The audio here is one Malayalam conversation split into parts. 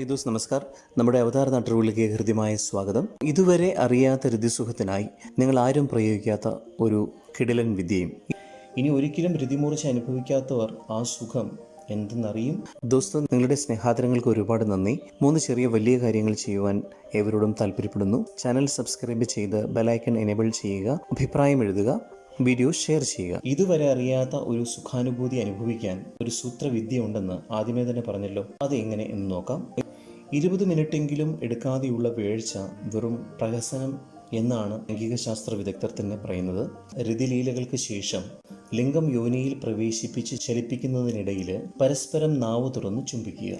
ഹായ് ദോസ് നമസ്കാർ. നമ്മുടെ അവതാര നാട്ടുകളിലേക്ക് ഹൃദ്യമായ സ്വാഗതം. ഇതുവരെ അറിയാത്ത രതിസുഖത്തിനായി നിങ്ങൾ ആരും പ്രയോഗിക്കാത്ത ഒരു കിടിലൻ വിദ്യയും. ഇനി ഒരിക്കലും രതിമൂർച്ച അനുഭവിക്കാത്തവർ ആ സുഖം എന്തെന്നറിയും? ദോസ്ത് നിങ്ങളുടെ സ്നേഹാദരങ്ങൾക്ക് ഒരുപാട് നന്ദി. മൂന്ന് ചെറിയ വലിയ കാര്യങ്ങൾ ചെയ്യുവാൻ ഏവരോടും താല്പര്യപ്പെടുന്നു. ചാനൽ സബ്സ്ക്രൈബ് ചെയ്ത് ബെലൈക്കൺ എനേബിൾ ചെയ്യുക അഭിപ്രായം എഴുതുക വീഡിയോ ഷെയർ ചെയ്യുക. ഇതുവരെ അറിയാത്ത ഒരു സുഖാനുഭൂതി അനുഭവിക്കാൻ ഒരു സൂത്രവിദ്യ ഉണ്ടെന്ന് ആദ്യമേ തന്നെ പറഞ്ഞല്ലോ. അത് എങ്ങനെ എന്ന് നോക്കാം. ഇരുപത് മിനിറ്റെങ്കിലും എടുക്കാതെയുള്ള വേഴ്ച വെറും പ്രഹസനം എന്നാണ് ലൈംഗിക ശാസ്ത്ര വിദഗ്ധർ തന്നെ പറയുന്നത്. രതിലീലകൾക്ക് ശേഷം ലിംഗം യോനിയിൽ പ്രവേശിപ്പിച്ച് ചലിപ്പിക്കുന്നതിനിടയിൽ പരസ്പരം നാവ് തുറന്ന് ചുംബിക്കുക.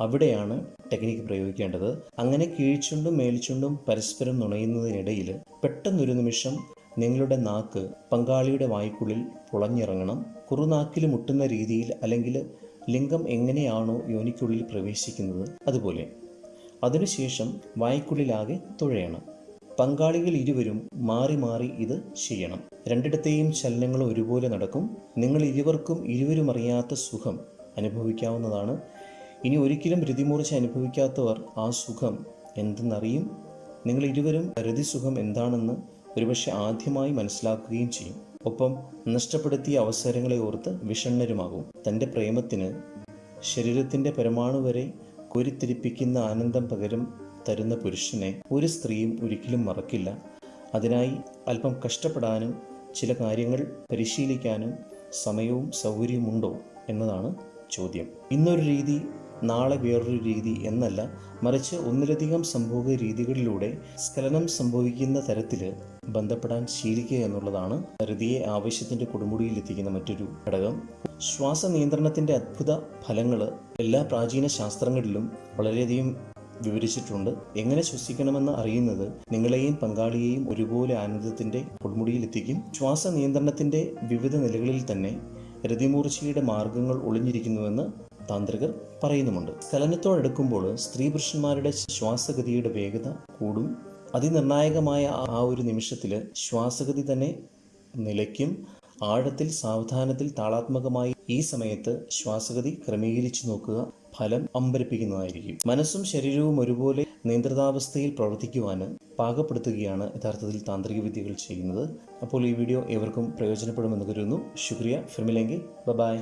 അവിടെയാണ് ടെക്നിക്ക് പ്രയോഗിക്കേണ്ടത്. അങ്ങനെ കീഴ്ച്ചുണ്ടും മേൽച്ചുണ്ടും പരസ്പരം നുണയുന്നതിനിടയിൽ പെട്ടെന്നൊരു നിമിഷം നിങ്ങളുടെ നാക്ക് പങ്കാളിയുടെ വായ്ക്കുള്ളിൽ പുളഞ്ഞിറങ്ങണം. കുറുനാക്കിൽ മുട്ടുന്ന രീതിയിൽ അല്ലെങ്കിൽ ലിംഗം എങ്ങനെയാണോ യോനിക്കുള്ളിൽ പ്രവേശിക്കുന്നത് അതുപോലെ. അതിനുശേഷം വായ്ക്കുള്ളിലാകെ തുഴയണം. പങ്കാളികൾ ഇരുവരും മാറി മാറി ഇത് ചെയ്യണം. രണ്ടിടത്തെയും ചലനങ്ങൾ ഒരുപോലെ നടക്കും. നിങ്ങൾ ഇരുവർക്കും ഇരുവരും അറിയാത്ത സുഖം അനുഭവിക്കാവുന്നതാണ്. ഇനി ഒരിക്കലും രതിമൂർച്ച അനുഭവിക്കാത്തവർ ആ സുഖം എന്തെന്നറിയും? നിങ്ങൾ ഇരുവരും രതിസുഖം എന്താണെന്ന് ഒരുപക്ഷെ ആദ്യമായി മനസ്സിലാക്കുകയും ചെയ്യും. ഒപ്പം നഷ്ടപ്പെടുത്തിയ അവസരങ്ങളെ ഓർത്ത് വിഷണ്ണരുമാകും. തന്റെ പ്രേമത്തിന് ശരീരത്തിന്റെ പരമാണു വരെ കുരുത്തിരിപ്പിക്കുന്ന ആനന്ദം പകരം തരുന്ന പുരുഷനെ ഒരു സ്ത്രീയും ഒരിക്കലും മറക്കില്ല. അതിനായി അല്പം കഷ്ടപ്പെടാനും ചില കാര്യങ്ങൾ പരിശീലിക്കാനും സമയവും സൗകര്യവുമുണ്ടോ എന്നതാണ് ചോദ്യം. ഇന്നൊരു രീതി നാളെ വേറൊരു രീതി എന്നല്ല മറിച്ച് ഒന്നിലധികം സംഭോഗ രീതികളിലൂടെ സ്ഖലനം സംഭവിക്കുന്ന തരത്തിൽ ബന്ധപ്പെടാൻ ശീലിക്കുക എന്നുള്ളതാണ് ഹൃതിയെ ആവശ്യത്തിന്റെ കൊടുമുടിയിൽ എത്തിക്കുന്ന മറ്റൊരു ഘടകം. ശ്വാസ നിയന്ത്രണത്തിന്റെ അത്ഭുത ഫലങ്ങൾ എല്ലാ പ്രാചീന ശാസ്ത്രങ്ങളിലും വളരെയധികം വിവരിച്ചിട്ടുണ്ട്. എങ്ങനെ ശ്വസിക്കണമെന്ന് അറിയുന്നത് നിങ്ങളെയും പങ്കാളിയെയും ഒരുപോലെ ആനന്ദത്തിന്റെ കൊടുമുടിയിൽ എത്തിക്കും. ശ്വാസ നിയന്ത്രണത്തിന്റെ വിവിധ നിലകളിൽ തന്നെ രതിമൂർച്ചയുടെ മാർഗങ്ങൾ ഒളിഞ്ഞിരിക്കുന്നുവെന്ന് താന്ത്രികർ പറയുന്നുമുണ്ട്. ചലനത്തോടെടുക്കുമ്പോൾ സ്ത്രീ പുരുഷന്മാരുടെ ശ്വാസഗതിയുടെ വേഗത കൂടും. അതിനിർണായകമായ ആ ഒരു നിമിഷത്തിൽ ശ്വാസഗതി തന്നെ നിലയ്ക്കും. ആഴത്തിൽ സാവധാനത്തിൽ താളാത്മകമായി ഈ സമയത്ത് ശ്വാസഗതി ക്രമീകരിച്ചു നോക്കുക ഫലം അമ്പരിപ്പിക്കുന്നതായിരിക്കും. മനസ്സും ശരീരവും ഒരുപോലെ നിയന്ത്രിതാവസ്ഥയിൽ പ്രവർത്തിക്കുവാന് പാകപ്പെടുത്തുകയാണ് യഥാർത്ഥത്തിൽ താന്ത്രിക വിദ്യകൾ ചെയ്യുന്നത്. അപ്പോൾ ഈ വീഡിയോ ഏവർക്കും പ്രയോജനപ്പെടുമെന്ന് കരുതുന്നു. ശുക്രിയ. ഫിർമിലെങ്കിൽ ബൈ.